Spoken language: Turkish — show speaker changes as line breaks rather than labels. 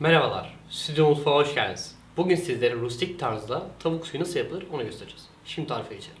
Merhabalar, Stüdyo Mutfağa hoş geldiniz. Bugün sizlere rustik tarzda tavuk suyu nasıl yapılır onu göstereceğiz. Şimdi tarife geçelim.